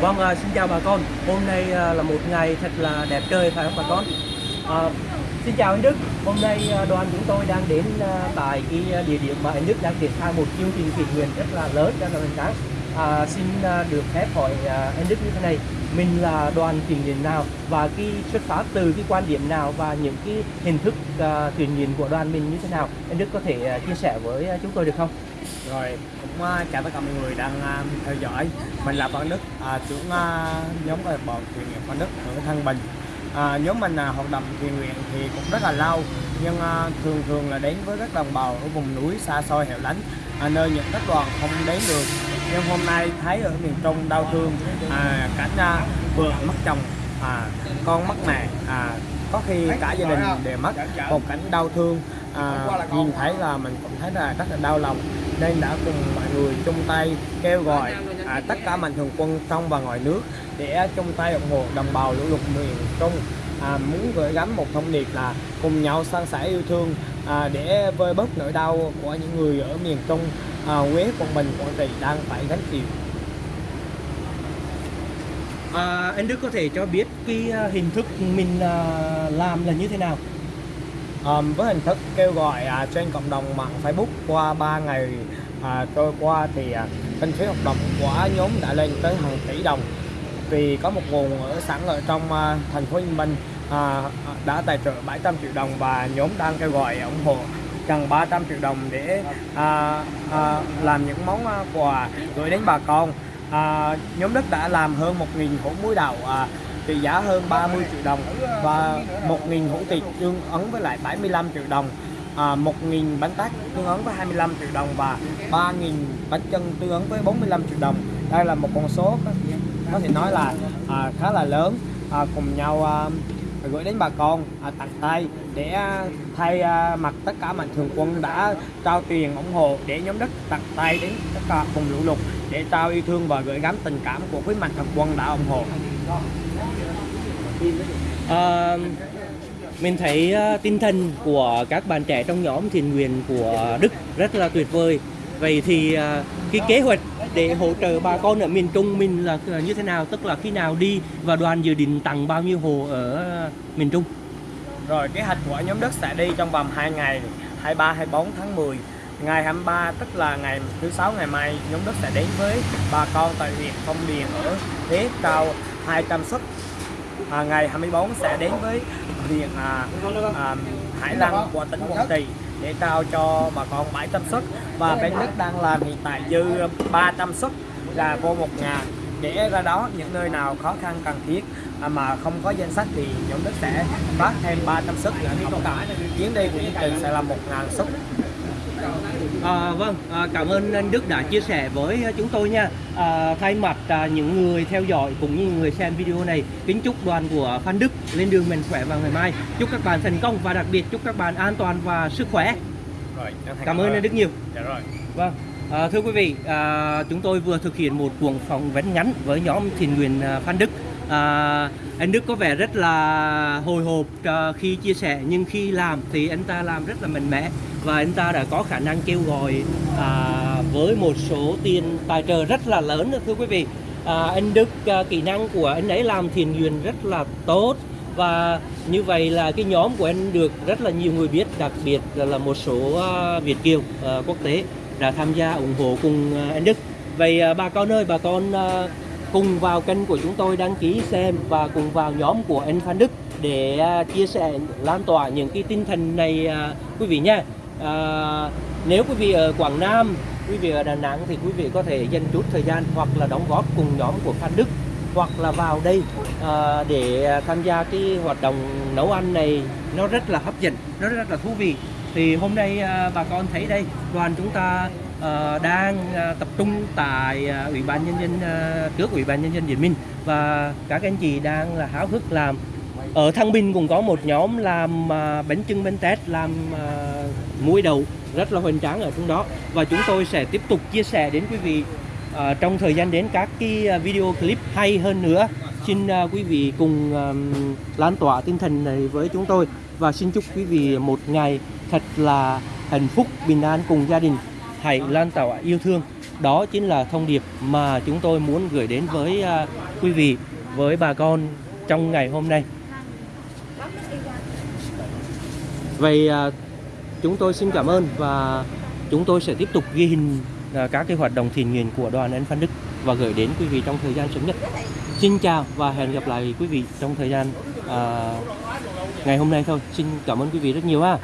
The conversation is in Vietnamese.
Vâng, à, xin chào bà con. Hôm nay à, là một ngày thật là đẹp trời phải không bà con? À, xin chào anh Đức. Hôm nay à, đoàn chúng tôi đang đến à, tại cái địa điểm mà anh Đức đang triển khai một chương trình thiện nguyện rất là lớn, cho các hoành sáng. À, xin à, được phép hỏi à, anh Đức như thế này, mình là đoàn thiện nguyện nào và cái xuất phát từ cái quan điểm nào và những cái hình thức uh, thiện nguyện của đoàn mình như thế nào? Anh Đức có thể uh, chia sẻ với uh, chúng tôi được không? Rồi, cũng uh, chào tất cả mọi người đang uh, theo dõi. Mình là Văn Đức, uh, trưởng uh, nhóm câu lạc bộ thiện nguyện Văn Đức ở Thăng Bình. à, nhóm mình à, hoạt động thiện nguyện thì cũng rất là lâu, nhưng à, thường thường là đến với các đồng bào ở vùng núi xa xôi hẻo lánh, à, nơi những các đoàn không đến được. Nhưng hôm nay thấy ở miền Trung đau thương, à, cảnh à, vừa mất chồng, à, con mất mẹ, à, có khi cả gia đình đều mất. Một cảnh đau thương. À, nhìn thấy là mình cũng thấy là rất là đau lòng. Nên đã cùng mọi người chung tay kêu gọi à, tất cả mạnh thường quân trong và ngoài nước để chung tay ủng hộ đồng bào lũ lụt miền Trung. À, muốn gửi gắm một thông điệp là cùng nhau san sẻ yêu thương à, để vơi bớt nỗi đau của những người ở miền Trung à, Huế, Quảng Bình, Quảng Trị đang phải gánh chịu. À, anh Đức có thể cho biết cái à, hình thức mình à, làm là như thế nào? Um, với hình thức kêu gọi à, trên cộng đồng mạng Facebook qua 3 ngày à, trôi qua thì à, kinh phí hoạt động của nhóm đã lên tới hàng tỷ đồng vì có một nguồn ở sẵn ở trong à, thành phố Hồ Chí Minh à, đã tài trợ 700 triệu đồng và nhóm đang kêu gọi ủng hộ gần 300 triệu đồng để à, à, làm những món à, quà gửi đến bà con. À, nhóm Đức đã làm hơn 1.000 hũ muối đậu à, trị giá hơn 30 triệu đồng và 1.000 hũ thịt tương ứng với lại 75 triệu đồng. À, 1.000 bánh tét tương ứng với 25 triệu đồng và 3.000 bánh chân tương ứng với 45 triệu đồng. Đây là một con số có, có thể nói là à, khá là lớn à, cùng nhau à, gửi đến bà con à, tặng tay để à, thay à, mặt tất cả mạnh thường quân đã trao tiền ủng hộ để nhóm đất tặng tay đến tất cả vùng lũ lụt để trao yêu thương và gửi gắm tình cảm của quý mạnh thường quân đã ủng hộ À, mình thấy à, tinh thần của các bạn trẻ trong nhóm thiện nguyện của Đức rất là tuyệt vời. Vậy thì à, cái kế hoạch để hỗ trợ bà con ở miền Trung mình là như thế nào? Tức là khi nào đi và đoàn dự định tặng bao nhiêu hồ ở ờ, miền Trung? Rồi kế hoạch của nhóm đất sẽ đi trong vòng 2 ngày 23 24 tháng 10 Ngày 23 tức là ngày thứ sáu ngày mai nhóm đất sẽ đến với bà con tại huyện Phong Điền ở Thế Cao 200 xuất à, ngày 24 sẽ đến với huyện à, à, Hải Lăng của tỉnh Quảng Trị để trao cho bà con 700 suất và bên Đức đang làm hiện tại dư 300 suất là vô một ngàn. Để ra đó, những nơi nào khó khăn, cần thiết à, mà không có danh sách thì nhóm Đức sẽ phát thêm 300 suất nữa không cả chuyến đi của chương trình sẽ là 1 ngàn suất À, vâng, à, cảm ơn anh Đức đã chia sẻ với chúng tôi nha. À, thay mặt à, những người theo dõi cũng như người xem video này, kính chúc đoàn của Phan Đức lên đường mạnh khỏe vào ngày mai. Chúc các bạn thành công và đặc biệt chúc các bạn an toàn và sức khỏe. Rồi, Cảm ơn anh Đức nhiều. Dạ rồi. Vâng. À, thưa quý vị, à, chúng tôi vừa thực hiện một cuộc phỏng vấn ngắn với nhóm thiện nguyện à, Phan Đức. À, anh Đức có vẻ rất là hồi hộp à, khi chia sẻ nhưng khi làm thì anh ta làm rất là mạnh mẽ và anh ta đã có khả năng kêu gọi à, với một số tiền tài trợ rất là lớn thưa quý vị. À, anh Đức à, kỹ năng của anh ấy làm thiền nguyện rất là tốt và như vậy là cái nhóm của anh được rất là nhiều người biết đặc biệt là, là một số à, Việt kiều à, quốc tế đã tham gia ủng hộ cùng à, anh Đức vậy à, bà con ơi bà con à, cùng vào kênh của chúng tôi đăng ký xem và cùng vào nhóm của anh Phan Đức để à, chia sẻ lan tỏa những cái tinh thần này à, quý vị nha. À, nếu quý vị ở Quảng Nam quý vị ở Đà Nẵng thì quý vị có thể dành chút thời gian hoặc là đóng góp cùng nhóm của Phan Đức hoặc là vào đây à, để tham gia cái hoạt động nấu ăn này. Nó rất là hấp dẫn nó rất là thú vị. Thì hôm nay à, bà con thấy đây đoàn chúng ta Ờ, đang ờ, tập trung tại ờ, ủy ban nhân dân trước ủy ban nhân dân diễn Minh. Và các anh chị đang là háo hức làm. Ở Thăng Bình cũng có một nhóm làm bánh trưng bánh tét làm muối đậu rất là hoành tráng ở trong đó. Và chúng tôi sẽ tiếp tục chia sẻ đến quý vị à, trong thời gian đến các cái video clip hay hơn nữa. Xin à, quý vị cùng à, lan tỏa tinh thần này với chúng tôi. Và xin chúc quý vị một ngày thật là hạnh phúc bình an cùng gia đình hãy lan tỏa yêu thương đó chính là thông điệp mà chúng tôi muốn gửi đến với à, quý vị với bà con trong ngày hôm nay vậy à, chúng tôi xin cảm ơn và chúng tôi sẽ tiếp tục ghi hình à, các cái hoạt động thiện nguyện của đoàn anh Phan Đức và gửi đến quý vị trong thời gian sớm nhất. Xin chào và hẹn gặp lại quý vị trong thời gian à, ngày hôm nay thôi. Xin cảm ơn quý vị rất nhiều ha.